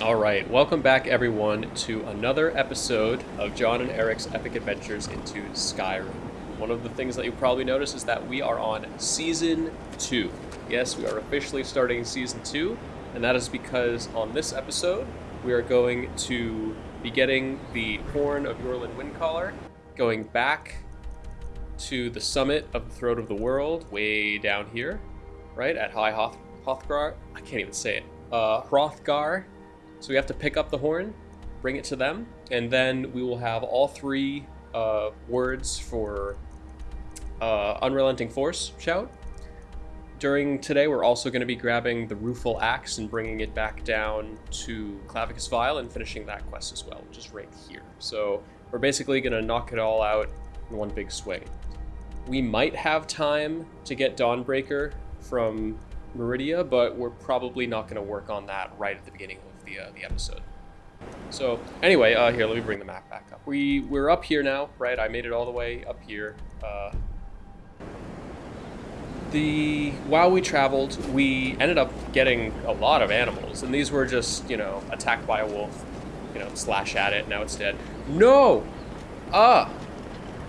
All right, welcome back everyone to another episode of John and Eric's epic adventures into Skyrim. One of the things that you probably noticed is that we are on season 2. Yes, we are officially starting season 2, and that is because on this episode we are going to be getting the Horn of Yorlin Windcaller, going back to the summit of the Throat of the World, way down here, right at High Hoth- Hothgar. I can't even say it. Uh, Hrothgar. So we have to pick up the horn, bring it to them, and then we will have all three uh, words for uh, Unrelenting Force shout. During today, we're also going to be grabbing the Rueful Axe and bringing it back down to Clavicus Vile and finishing that quest as well, which is right here. So we're basically going to knock it all out in one big swing. We might have time to get Dawnbreaker from Meridia, but we're probably not going to work on that right at the beginning of the, uh, the episode. So anyway, uh, here, let me bring the map back up. We, we're up here now, right? I made it all the way up here. Uh, the while we traveled, we ended up getting a lot of animals, and these were just, you know, attacked by a wolf, you know, slash at it, now it's dead. No! Ah!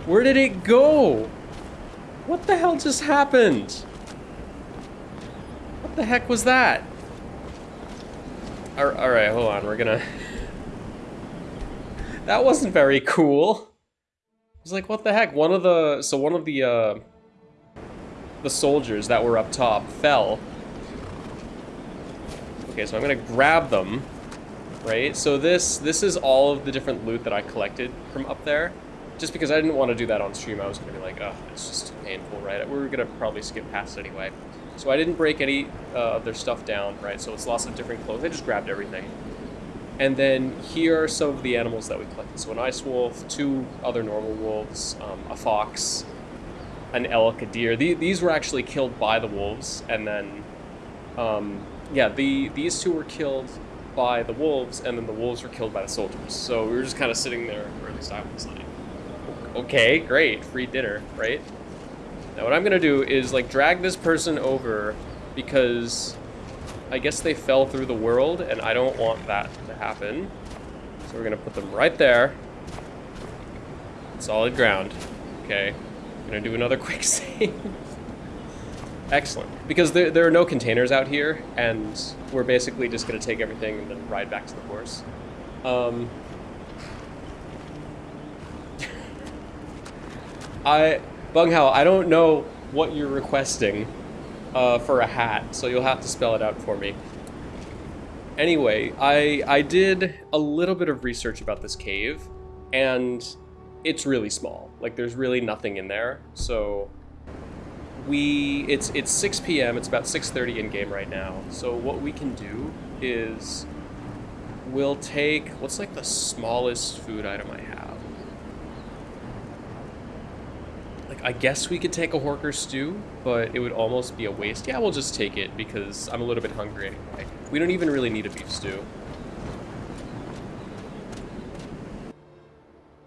Where did it go? What the hell just happened? What the heck was that? All right, hold on. We're gonna. that wasn't very cool. I was like, what the heck? One of the so one of the uh, the soldiers that were up top fell. Okay, so I'm gonna grab them, right? So this this is all of the different loot that I collected from up there. Just because I didn't want to do that on stream, I was gonna be like, oh, it's just painful, right? We were gonna probably skip past anyway. So I didn't break any uh, of their stuff down, right? So it's lots of different clothes. I just grabbed everything. And then here are some of the animals that we collected. So an ice wolf, two other normal wolves, um, a fox, an elk, a deer. The, these were actually killed by the wolves, and then, um, yeah, the these two were killed by the wolves, and then the wolves were killed by the soldiers. So we were just kind of sitting there, or at least I was like, okay, great, free dinner, right? Now what I'm gonna do is like drag this person over because I guess they fell through the world and I don't want that to happen. So we're gonna put them right there. Solid ground. Okay. I'm Gonna do another quick save. Excellent. Because there, there are no containers out here and we're basically just gonna take everything and then ride back to the horse. Um, I Bunghao, I don't know what you're requesting uh, for a hat, so you'll have to spell it out for me. Anyway, I I did a little bit of research about this cave, and it's really small. Like there's really nothing in there. So we it's it's 6 p.m. It's about 6:30 in game right now. So what we can do is we'll take what's like the smallest food item I have. Like, I guess we could take a Horker stew, but it would almost be a waste. Yeah, we'll just take it because I'm a little bit hungry anyway. We don't even really need a beef stew.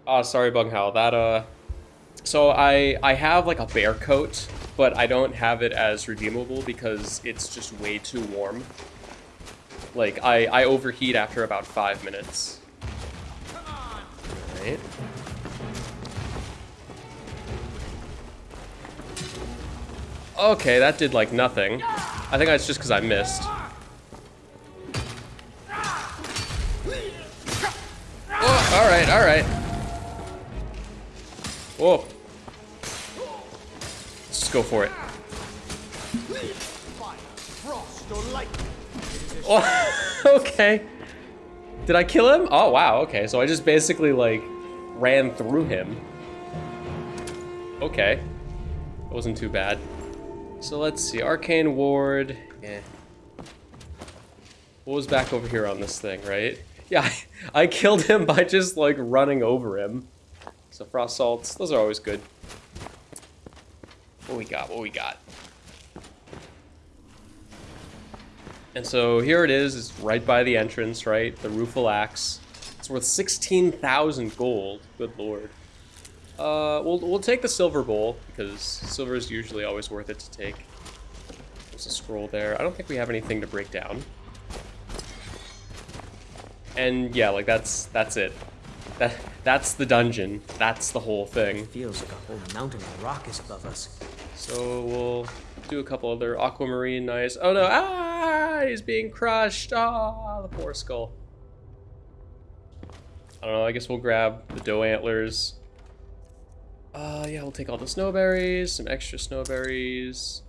Ah, oh, sorry, Bunghao. That, uh... So I, I have, like, a bear coat, but I don't have it as redeemable because it's just way too warm. Like, I, I overheat after about five minutes. Okay, that did like nothing. I think that's just because I missed. Oh, alright, alright. Whoa. Let's just go for it. Oh, okay. Did I kill him? Oh, wow, okay. So I just basically, like, ran through him. Okay. It wasn't too bad. So let's see, Arcane Ward, yeah. What was back over here on this thing, right? Yeah, I, I killed him by just like running over him. So Frost Salts, those are always good. What we got, what we got? And so here it is, it's right by the entrance, right? The Rueful Axe. It's worth 16,000 gold, good lord. Uh, we'll, we'll take the silver bowl, because silver is usually always worth it to take. There's a scroll there. I don't think we have anything to break down. And yeah, like that's that's it. That that's the dungeon. That's the whole thing. Feels like a whole mountain of rock is above us. So we'll do a couple other aquamarine nice. Oh no! Ah, he's being crushed. Ah, the poor skull. I don't know. I guess we'll grab the doe antlers. Uh, yeah, we'll take all the snowberries, some extra snowberries.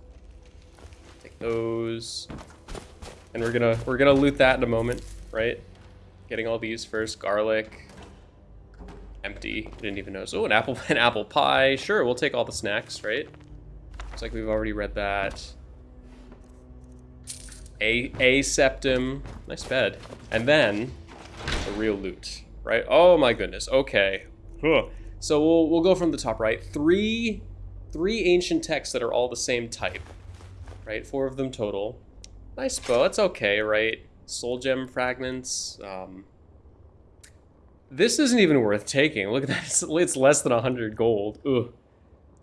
Take those, and we're gonna we're gonna loot that in a moment, right? Getting all these first. Garlic. Empty. Didn't even notice. Oh, an apple an apple pie. Sure, we'll take all the snacks, right? Looks like we've already read that. A a Septim. Nice bed. And then the real loot, right? Oh my goodness. Okay. Huh. So we'll we'll go from the top right. Three three ancient texts that are all the same type. Right? Four of them total. Nice bow. That's okay, right? Soul gem fragments. Um, this isn't even worth taking. Look at that. It's, it's less than 100 gold. Ugh.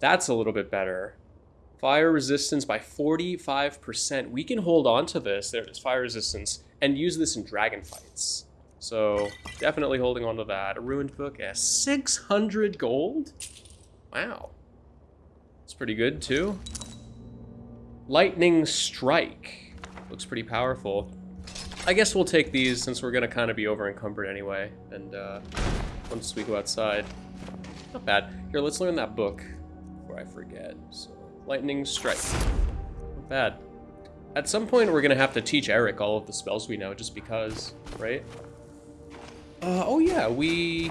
That's a little bit better. Fire resistance by 45%. We can hold on to this. There's fire resistance and use this in dragon fights. So definitely holding on to that. A ruined book at 600 gold? Wow. It's pretty good too. Lightning Strike. Looks pretty powerful. I guess we'll take these since we're going to kind of be over encumbered anyway. And uh, once we go outside. Not bad. Here, let's learn that book before I forget. So, Lightning Strike. Not bad. At some point, we're going to have to teach Eric all of the spells we know just because, right? Uh, oh yeah, we...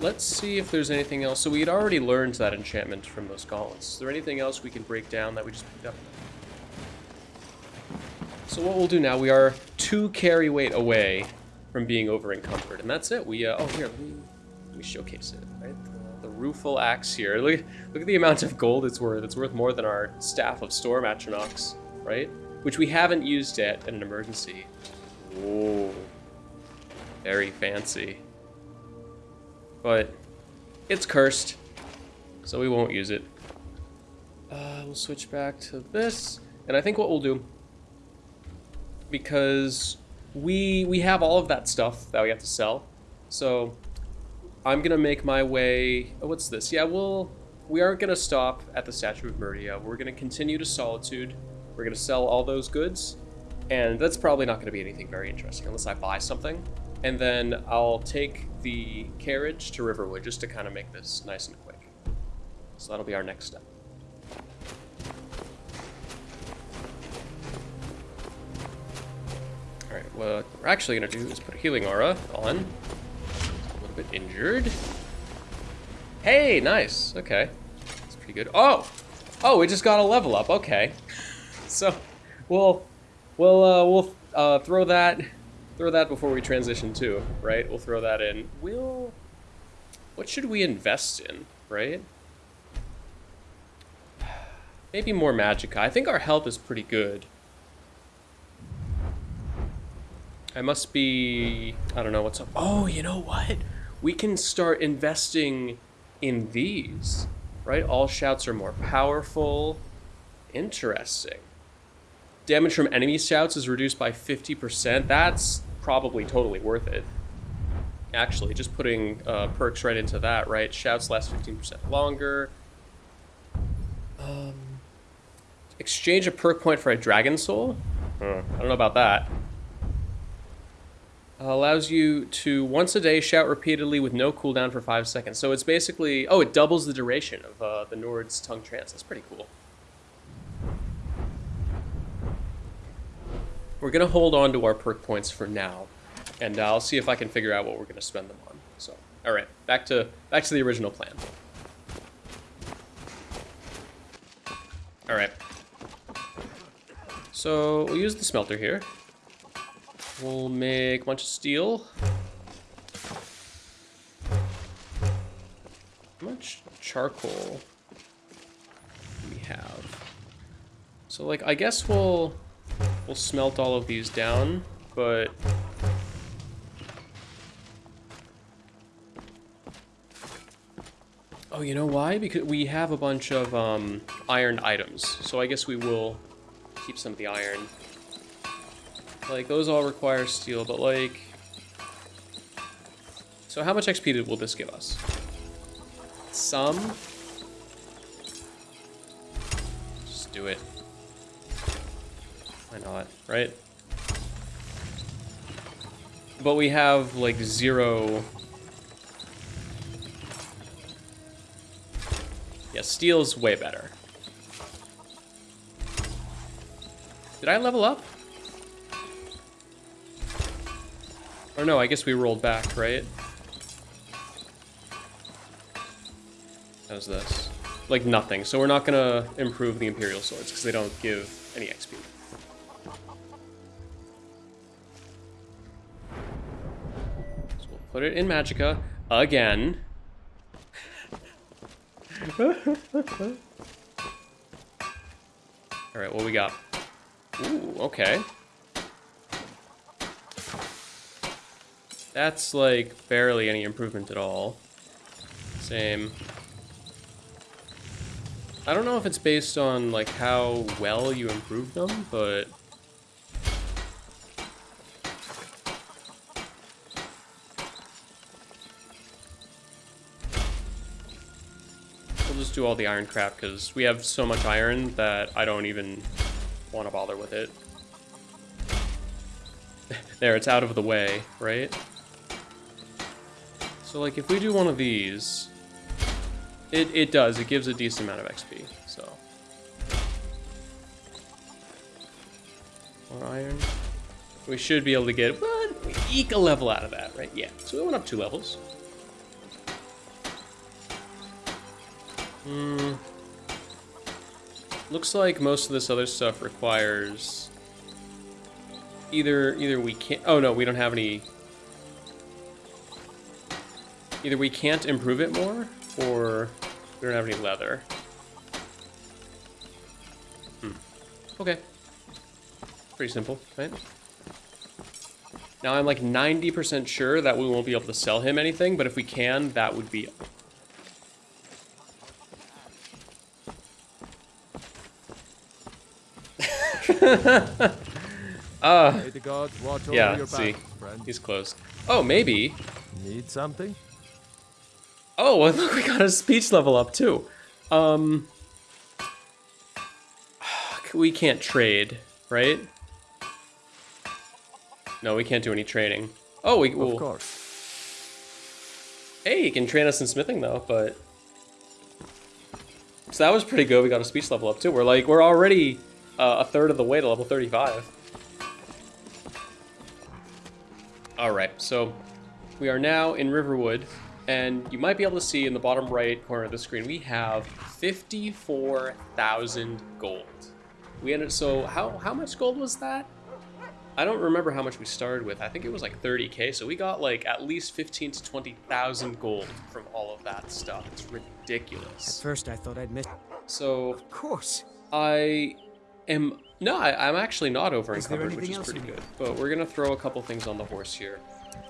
Let's see if there's anything else. So we had already learned that enchantment from those gauntlets. Is there anything else we can break down that we just picked up? So what we'll do now, we are two carry weight away from being over encumbered, and that's it. We uh, oh here, let me let me showcase it. Right, the, the rueful axe here. Look look at the amount of gold it's worth. It's worth more than our staff of storm atronachs, right? Which we haven't used yet in an emergency. Whoa, very fancy. But it's cursed, so we won't use it. Uh, we'll switch back to this, and I think what we'll do because we we have all of that stuff that we have to sell. So I'm gonna make my way. Oh, what's this? Yeah, we'll we aren't gonna stop at the Statue of Meridia. We're gonna continue to Solitude. We're gonna sell all those goods, and that's probably not gonna be anything very interesting unless I buy something. And then I'll take the carriage to Riverwood just to kind of make this nice and quick. So that'll be our next step. Alright, what we're actually going to do is put a healing aura on. A little bit injured. Hey, nice. Okay. That's pretty good. Oh! Oh, we just got a level up. Okay. So, we'll, we'll, uh, we'll uh, throw that, throw that before we transition too, right? We'll throw that in. We'll, what should we invest in, right? Maybe more Magicka. I think our health is pretty good. I must be... I don't know what's up. Oh, you know what? We can start investing in these, right? All shouts are more powerful. Interesting. Damage from enemy shouts is reduced by 50%. That's probably totally worth it. Actually, just putting uh, perks right into that, right? Shouts last 15% longer. Um, exchange a perk point for a dragon soul? I don't know about that. Uh, allows you to once a day shout repeatedly with no cooldown for five seconds. So it's basically, oh, it doubles the duration of uh, the Nord's tongue trance. That's pretty cool. We're gonna hold on to our perk points for now, and I'll see if I can figure out what we're gonna spend them on. So, all right, back to back to the original plan. All right. So we'll use the smelter here. We'll make a bunch of steel. How much charcoal we have? So like, I guess we'll, we'll smelt all of these down, but Oh, you know why? Because we have a bunch of um, iron items. So I guess we will keep some of the iron. Like, those all require steel, but like... So how much XP will this give us? Some. Just do it. Why not, right? But we have like zero. Yeah, steel's way better. Did I level up? Or no, I guess we rolled back, right? How's this? Like nothing. So we're not gonna improve the Imperial swords because they don't give any XP. Put it in Magicka again. Alright, what we got? Ooh, okay. That's like barely any improvement at all. Same. I don't know if it's based on like how well you improve them, but do all the iron crap because we have so much iron that I don't even want to bother with it. there, it's out of the way, right? So like if we do one of these, it, it does, it gives a decent amount of XP, so. More iron. We should be able to get, what? We eke a level out of that, right? Yeah, so we went up two levels. Hmm. Looks like most of this other stuff requires either either we can't. Oh no, we don't have any. Either we can't improve it more, or we don't have any leather. Hmm. Okay. Pretty simple, right? Now I'm like 90% sure that we won't be able to sell him anything, but if we can, that would be uh, the gods watch over yeah, your see, friend. he's close. Oh, maybe. Need something? Oh, well, look, we got a speech level up too. Um, we can't trade, right? No, we can't do any trading. Oh, we Of well, course. Hey, you can train us in smithing though, but so that was pretty good. We got a speech level up too. We're like we're already uh, a third of the way to level 35. All right, so we are now in Riverwood, and you might be able to see in the bottom right corner of the screen we have 54,000 gold. We ended so how how much gold was that? I don't remember how much we started with. I think it was like 30k, so we got like at least 15 to 20,000 gold from all of that stuff. It's ridiculous. At first, I thought I'd miss. So Of course. I am no, I, I'm actually not over encumbered, which is pretty good. But we're gonna throw a couple things on the horse here.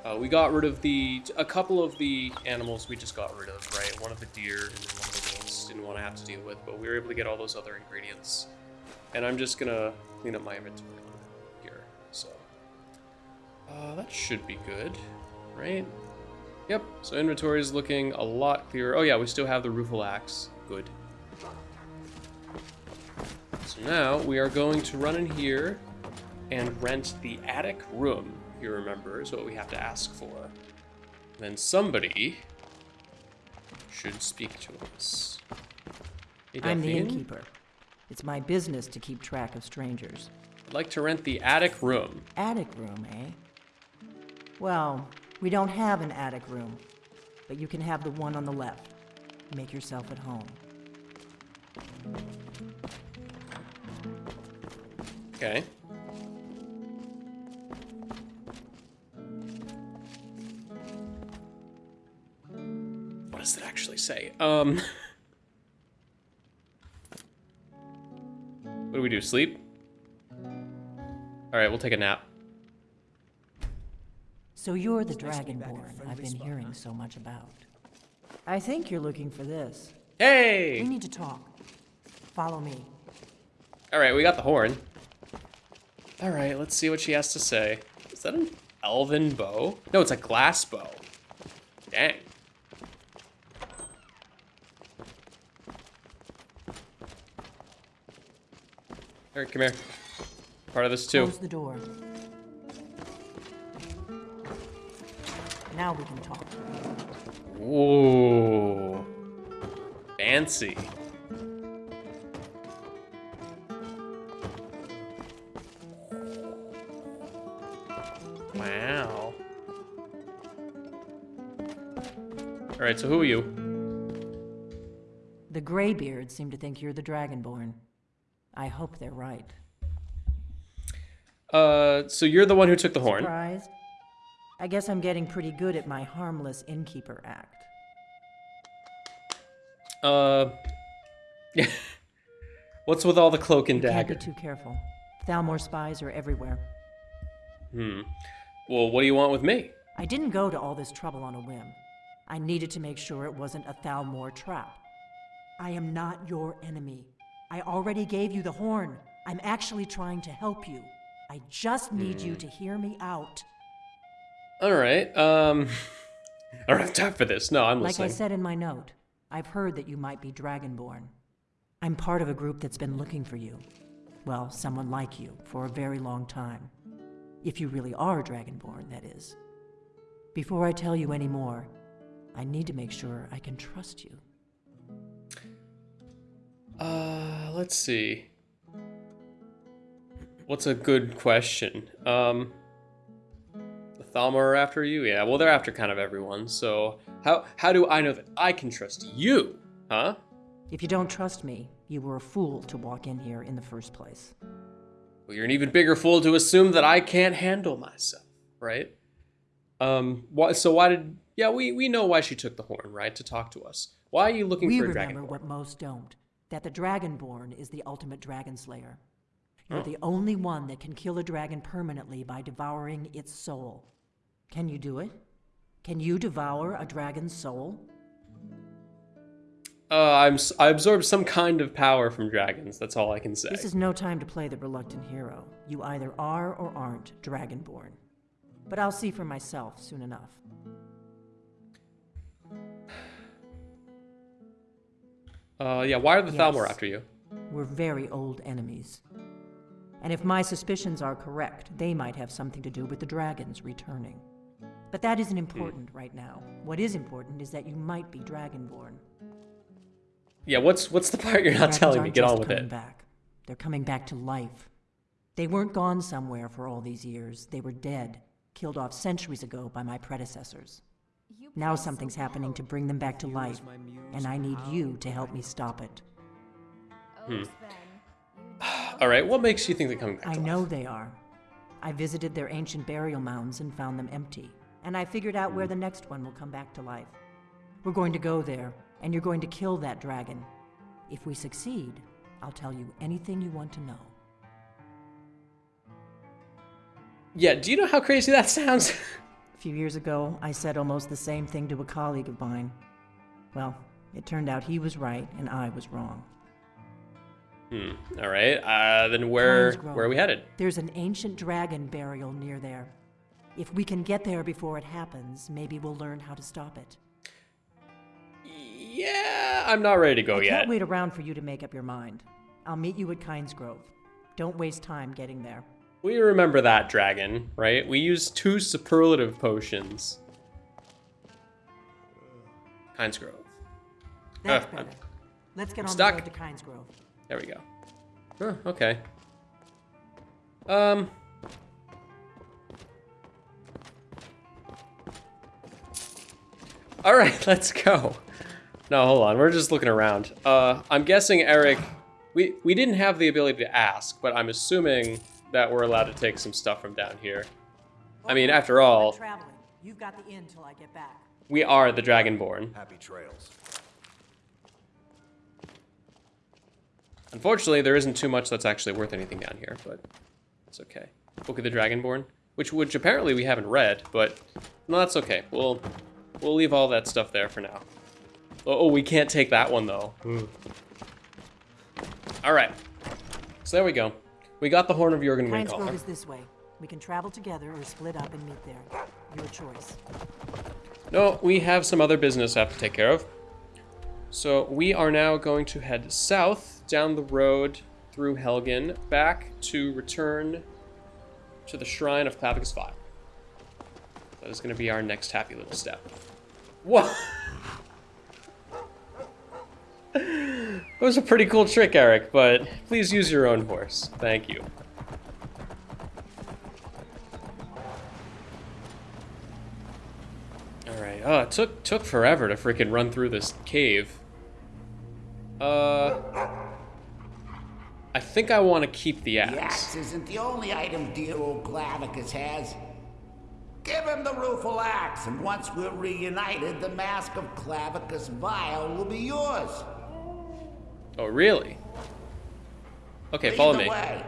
Uh, we got rid of the a couple of the animals we just got rid of, right? One of the deer and one of the wolves. Didn't want to have to deal with, but we were able to get all those other ingredients. And I'm just gonna clean up my inventory here. So uh, that should be good, right? Yep. So inventory is looking a lot clearer. Oh yeah, we still have the rueful axe. Good. So now we are going to run in here and rent the attic room. If you remember, is what we have to ask for. Then somebody should speak to us. Hey, I'm the innkeeper. It's my business to keep track of strangers. I'd like to rent the attic room. Attic room, eh? Well, we don't have an attic room, but you can have the one on the left. Make yourself at home. Okay. What does it actually say? Um. what do we do? Sleep? All right, we'll take a nap. So you're the Dragonborn I've been hearing so much about. I think you're looking for this. Hey! We need to talk. Follow me. All right, we got the horn. All right, let's see what she has to say. Is that an elven bow? No, it's a glass bow. Dang. Eric, come here. Part of this too. Close the door. Now we can talk. Ooh. Fancy. Alright, so who are you? The Greybeards seem to think you're the Dragonborn. I hope they're right. Uh, so you're the one who took the horn. Surprised? I guess I'm getting pretty good at my harmless innkeeper act. Uh, yeah. what's with all the cloak and dagger? Can't be too careful. Thalmor spies are everywhere. Hmm. Well, what do you want with me? I didn't go to all this trouble on a whim. I needed to make sure it wasn't a Thalmor trap. I am not your enemy. I already gave you the horn. I'm actually trying to help you. I just need you to hear me out. All right. Um, I don't have time for this. No, I'm listening. Like. I said in my note, I've heard that you might be Dragonborn. I'm part of a group that's been looking for you. Well, someone like you, for a very long time. If you really are Dragonborn, that is. Before I tell you any more, I need to make sure I can trust you. Uh, let's see. What's a good question? Um, the Thalmor are after you? Yeah, well, they're after kind of everyone. So how how do I know that I can trust you? Huh? If you don't trust me, you were a fool to walk in here in the first place. Well, you're an even bigger fool to assume that I can't handle myself, right? Um, why, so why did? Yeah, we we know why she took the horn, right? To talk to us. Why are you looking we for a remember dragon? what most don't that the Dragonborn is the ultimate dragon slayer. You're the only one that can kill a dragon permanently by devouring its soul. Can you do it? Can you devour a dragon's soul? Uh, I'm s- I absorb some kind of power from dragons. That's all I can say. This is no time to play the reluctant hero. You either are or aren't Dragonborn. But I'll see for myself soon enough. Uh, yeah. Why are the Thalmor after you? We're very old enemies. And if my suspicions are correct, they might have something to do with the dragons returning. But that isn't important right now. What is important is that you might be Dragonborn. Yeah. What's what's the part you're not Dragons telling me? Get on with coming it. Back. They're coming back to life. They weren't gone somewhere for all these years. They were dead, killed off centuries ago by my predecessors. Now something's happening to bring them back to life, and I need you to help me stop it. Hmm. All right. What makes you think they're coming back? I know life? they are. I visited their ancient burial mounds and found them empty, and I figured out where the next one will come back to life. We're going to go there, and you're going to kill that dragon. If we succeed, I'll tell you anything you want to know. Yeah. Do you know how crazy that sounds? A few years ago, I said almost the same thing to a colleague of mine. Well, it turned out he was right and I was wrong. hmm. All right. Uh, then where where are we headed? There's an ancient dragon burial near there. If we can get there before it happens, maybe we'll learn how to stop it. Yeah. I'm not ready to go I yet. can't wait around for you to make up your mind. I'll meet you at Kynes Grove. Don't waste time getting there. We remember that dragon, right? We used two superlative potions. Kynes Grove. That's Uh, better. Let's get on stuck. the road to Kynes Grove. There we go. Huh, okay. Um. All right, let's go. No, hold on. We're just looking around. Uh, I'm guessing Eric. We we didn't have the ability to ask, but I'm assuming that we're allowed to take some stuff from down here. I mean, after all. You've got the inn till I get back. we are the Dragonborn. Happy trails. Unfortunately, there isn't too much that's actually worth anything down here, but it's okay. Book of the Dragonborn, which which apparently we haven't read, but no, that's okay. We'll we'll leave all that stuff there for now. Oh, oh we can't take that one though. Hmm. All right. So there we go. We got the Horn of Kynes Windcaller. is this way. We can travel together or split up and meet there. Your choice. No, we have some other business I have to take care of. So we are now going to head south down the road through Helgen back to return to the shrine of Clavicus Vile. That is going to be our next happy little step. What? that was a pretty cool trick, Eric, but please use your own horse. Thank you. Alright, oh, it took, took forever to freaking run through this cave. Uh... I think I want to keep the axe. The axe isn't the only item dear old Clavicus has. Give him the rueful axe, and once we're reunited, the mask of Clavicus Vile will be yours. Oh, really? Okay, Lead follow me. way.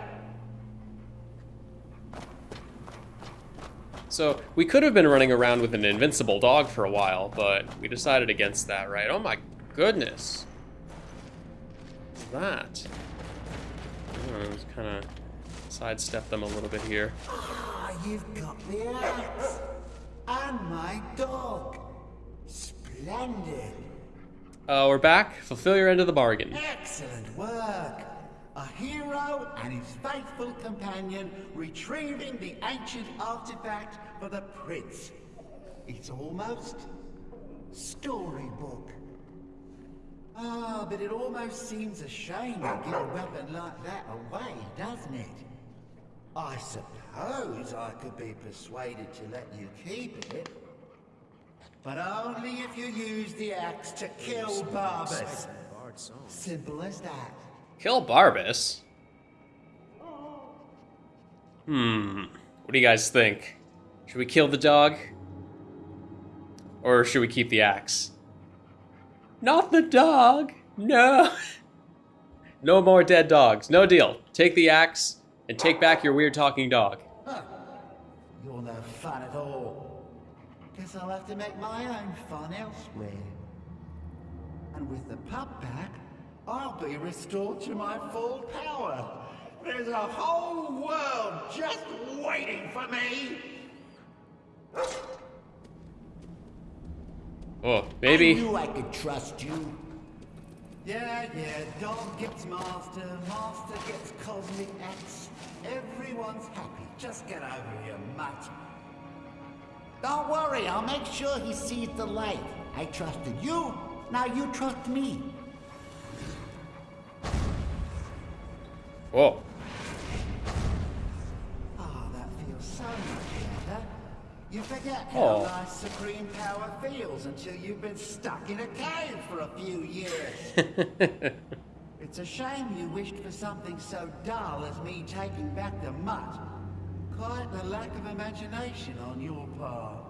So, we could have been running around with an invincible dog for a while, but we decided against that, right? Oh my goodness. What's that? Oh, just kind of sidestep them a little bit here. Ah, you've got the axe. And my dog. Splendid. Uh, we're back. Fulfill your end of the bargain. Excellent work. A hero and his faithful companion retrieving the ancient artifact for the prince. It's almost storybook. Ah, but it almost seems a shame to give a weapon like that away, doesn't it? I suppose I could be persuaded to let you keep it. But only if you use the axe to kill Barbas. Simple as that. Kill Barbas? Hmm. What do you guys think? Should we kill the dog? Or should we keep the axe? Not the dog! No! no more dead dogs. No deal. Take the axe and take back your weird talking dog. Huh. You're no fun at all. Guess I'll have to make my own fun elsewhere. And with the pup back, I'll be restored to my full power. There's a whole world just waiting for me. Oh, baby. I knew I could trust you. Yeah, yeah, dog gets master, master gets cosmic axe. Everyone's happy. Just get over here, mutt. Don't worry, I'll make sure he sees the light. I trusted you, now you trust me. Whoa. Ah, that feels so much better. You forget Oh. how nice supreme power feels until you've been stuck in a cave for a few years. It's a shame you wished for something so dull as me taking back the mutt. Quite the lack of imagination on your part.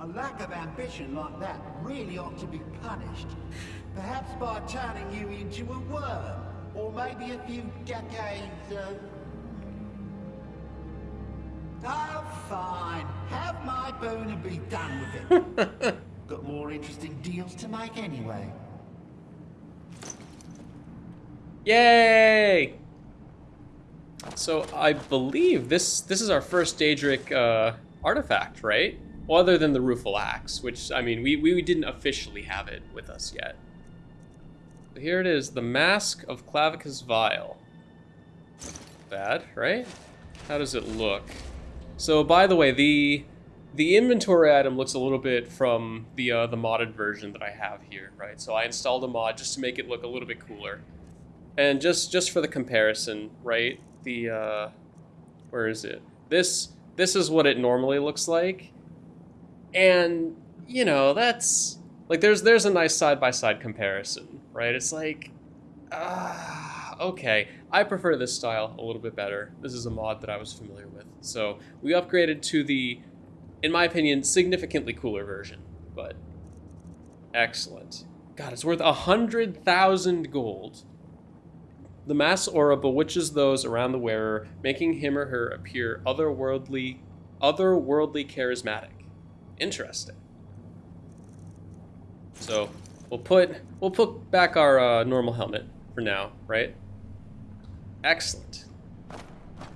A lack of ambition like that really ought to be punished. Perhaps by turning you into a worm, or maybe a few decades of... Oh, fine. Have my boon and be done with it. Got more interesting deals to make anyway. Yay! So I believe this this is our first Daedric uh, artifact, right? Well, other than the Rueful Axe, which, I mean, we, we didn't officially have it with us yet. Here it is, the Mask of Clavicus Vile. Bad, right? How does it look? So, by the way, the the inventory item looks a little bit from the uh, the modded version that I have here, right? So I installed a mod just to make it look a little bit cooler. And just just for the comparison, right? The uh where is it? This this is what it normally looks like. And you know, that's like there's there's a nice side by side comparison, right? It's like ah, okay. I prefer this style a little bit better. This is a mod that I was familiar with. So, we upgraded to the in my opinion significantly cooler version, but excellent. God, it's worth a hundred thousand gold. The mass aura bewitches those around the wearer, making him or her appear otherworldly, otherworldly charismatic. Interesting. So we'll put we'll put back our uh, normal helmet for now, right? Excellent.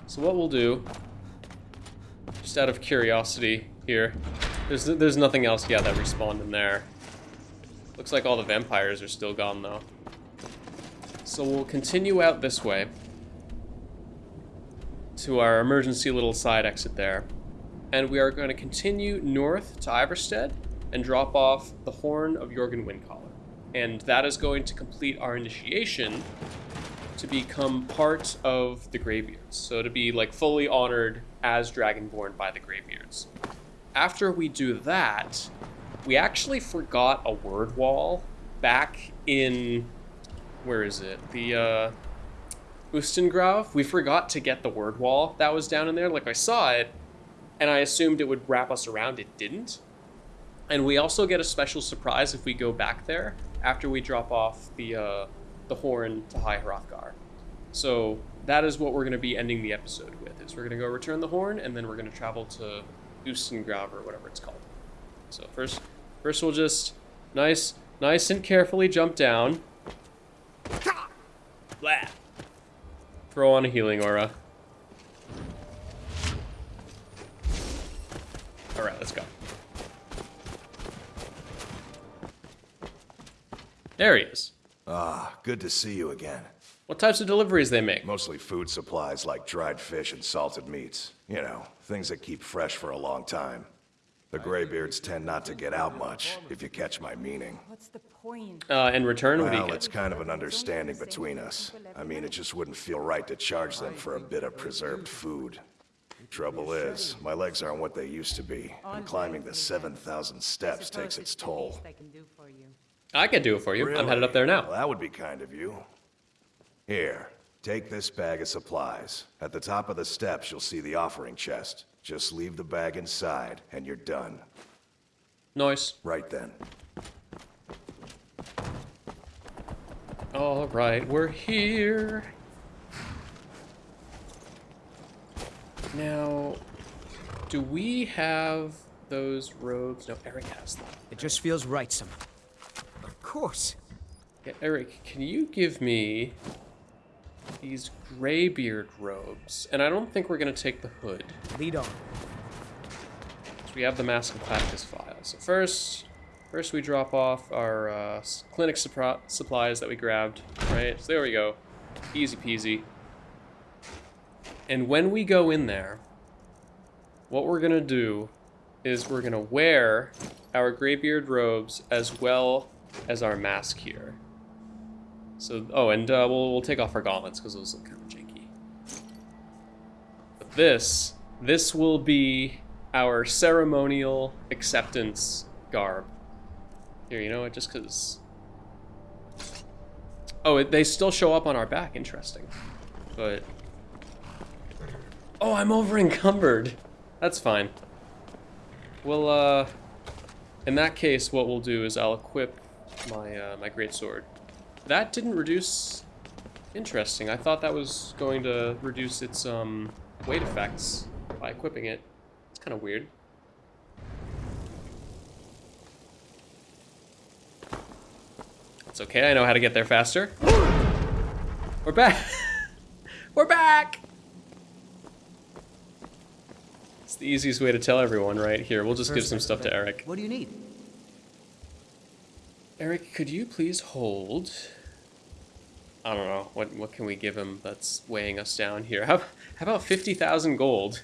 So what we'll do, just out of curiosity here, There's there's nothing else, yeah, that respawned in there. Looks like all the vampires are still gone, though. So we'll continue out this way to our emergency little side exit there. And we are going to continue north to Ivarstead and drop off the Horn of Jurgen Windcaller. And that is going to complete our initiation to become part of the Greybeards. So to be like fully honored as Dragonborn by the Greybeards. After we do that, we actually forgot a word wall back in where is it? The uh Ustengrav. We forgot to get the word wall that was down in there. Like I saw it and I assumed it would wrap us around. It didn't. And we also get a special surprise if we go back there after we drop off the uh, the horn to High Hrothgar. So that is what we're going to be ending the episode with. Is we're going to go return the horn, and then we're going to travel to Ustengrav or whatever it's called. So first, first we'll just nice, nice and carefully jump down. Blah. Throw on a healing aura. All right, let's go. There he is. Ah, good to see you again. What types of deliveries they make? Mostly food supplies like dried fish and salted meats. You know, things that keep fresh for a long time. The Greybeards tend not to get out much, if you catch my meaning. What's the point? Uh, in return, what do you Well, get? it's kind of an understanding between us. I mean, it just wouldn't feel right to charge them for a bit of preserved food. Trouble is, my legs aren't what they used to be, and climbing the 7,000 steps takes its toll. I can do for you. I can do it for you. I'm headed up there now. Well, that would be kind of you. Here, take this bag of supplies. At the top of the steps, you'll see the offering chest. Just leave the bag inside, and you're done. Nice. Right then. All right, we're here. Now, do we have those robes? No, Eric has them. It just feels right somehow. Of course. Yeah, Eric, can you give me these graybeard robes? And I don't think we're gonna take the hood. Lead on. So we have the Mask of Clavicus Vile. So first, first we drop off our uh, Klimmek supplies that we grabbed, right? So there we go, easy peasy. And when we go in there, what we're gonna do is we're gonna wear our Greybeard robes as well as our mask here. So, oh, and uh, we'll, we'll take off our gauntlets because those look kind of janky. But this, this will be our ceremonial acceptance garb. Here, you know what? Just because. Oh, it, they still show up on our back. Interesting. But. Oh, I'm over encumbered. That's fine. Well, uh. In that case, what we'll do is I'll equip my uh, my great sword. That didn't reduce. Interesting. I thought that was going to reduce its um weight effects by equipping it. It's kind of weird. It's okay, I know how to get there faster. We're back! We're back! It's the easiest way to tell everyone, right? Here, we'll just give some stuff to Eric. What do you need? Eric, could you please hold... I don't know, what what can we give him that's weighing us down here? How, how about 50,000 gold?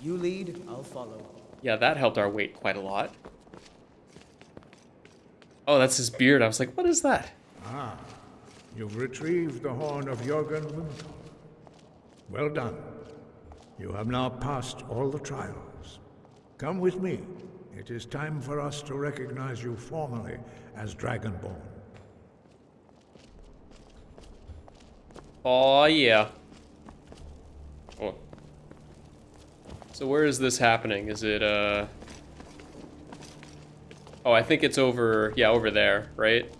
You lead, I'll follow. Yeah, that helped our weight quite a lot. Oh, that's his beard. I was like, what is that? Ah, you've retrieved the horn of Jurgen Windcaller. Well done. You have now passed all the trials. Come with me. It is time for us to recognize you formally as Dragonborn. Oh yeah. Oh. So where is this happening? Is it uh Oh, I think it's over yeah, over there, right?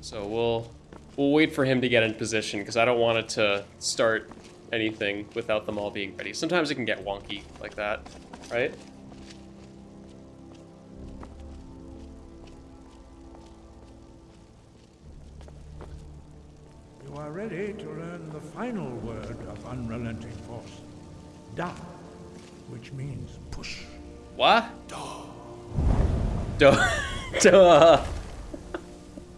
So we'll we'll wait for him to get in position because I don't want it to start anything without them all being ready. Sometimes it can get wonky like that, right? You are ready to learn the final word of unrelenting force. Da. which means push. What? Duh. Duh. Duh.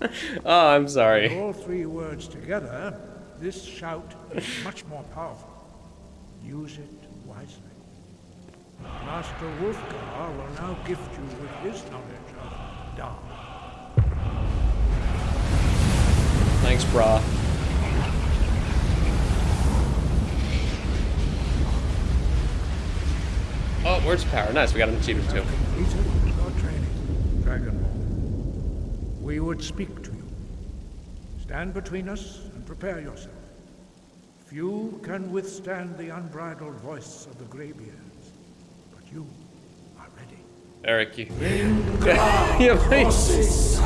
oh, I'm sorry. All three words together, this shout is much more powerful. Use it wisely. Master Wulfgar will now gift you with his knowledge of Dah. Thanks, brah. Oh, words of power. Nice, we got an achievement too. Your training, Dragonborn. We would speak to you. Stand between us and prepare yourself. Few can withstand the unbridled voice of the Greybeards, but you are ready. Eric, you. yeah, please.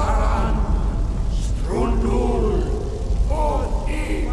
Dovahkiin,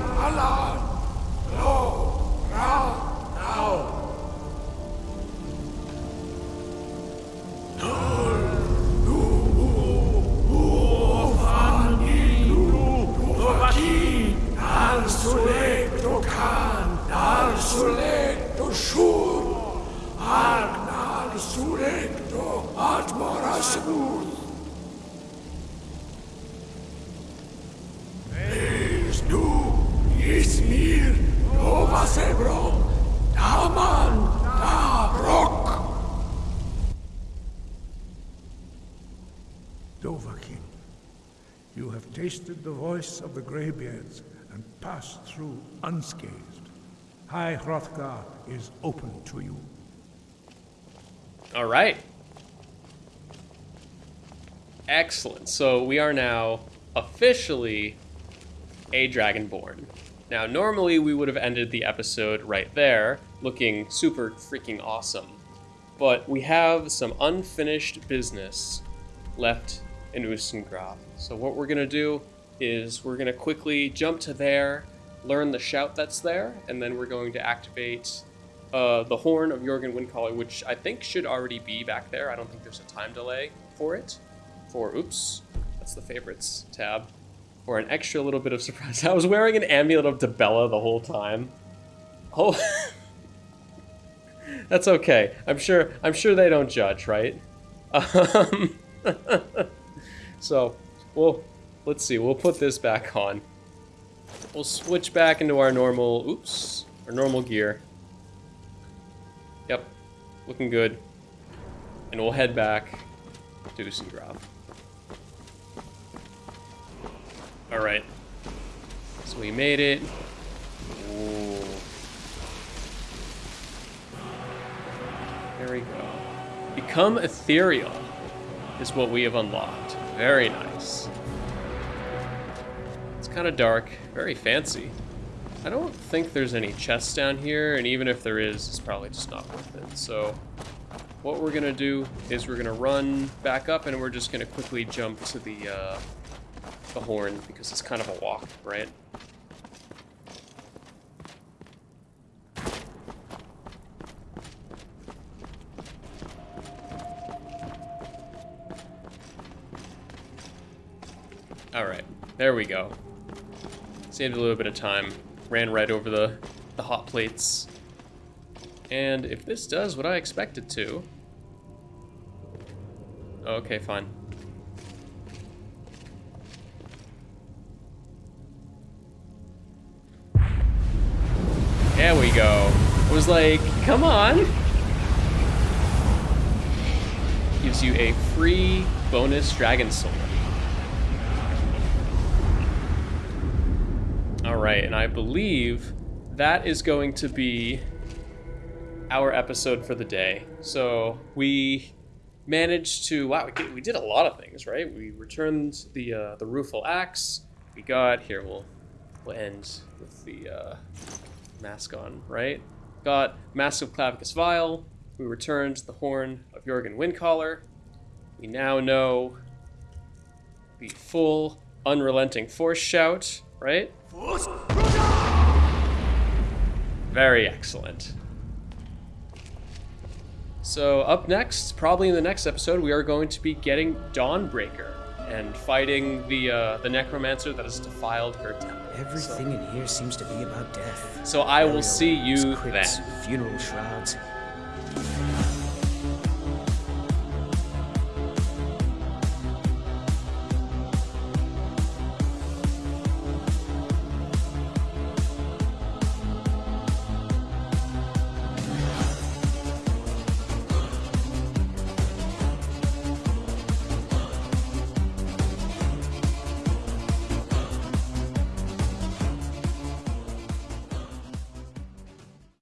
voice of the Greybeards and pass through unscathed. High Hrothgar is open to you. All right. Excellent. So we are now officially a Dragonborn. Now, normally we would have ended the episode right there, looking super freaking awesome. But we have some unfinished business left in Ustengrav. So what we're gonna do is we're gonna quickly jump to there, learn the shout that's there, and then we're going to activate uh, the horn of Jurgen Windcaller, which I think should already be back there. I don't think there's a time delay for it. For oops, that's the favorites tab. For an extra little bit of surprise. I was wearing an amulet of Dibella the whole time. Oh, that's okay. I'm sure. I'm sure they don't judge, right? Um, so, we'll let's see. We'll put this back on. We'll switch back into our normal. Oops, our normal gear. Yep, looking good. And we'll head back to Ustengrav. Alright. So we made it. Ooh. There we go. Become ethereal is what we have unlocked. Very nice. Kind of dark, very fancy. I don't think there's any chests down here, and even if there is, it's probably just not worth it. So what we're gonna do is we're gonna run back up and we're just gonna quickly jump to the, uh, the horn because it's kind of a walk, right? Alright, there we go. Saved a little bit of time. Ran right over the, the hot plates. And if this does what I expect it to... Okay, fine. There we go. I was like, come on. Gives you a free bonus dragon sword. Alright, and I believe that is going to be our episode for the day. So we managed to wow, we did, a lot of things, right? We returned the uh, the rueful axe. We got here. We'll we'll end with the uh, mask on, right? Got Masque of Clavicus Vile. We returned the horn of Jurgen Windcaller. We now know the full unrelenting force shout, right? Very excellent. So up next, probably in the next episode, we are going to be getting Dawnbreaker and fighting the uh, the necromancer that has defiled her temple. Everything in here seems to be about death. So I will see you then. Funeral shrouds.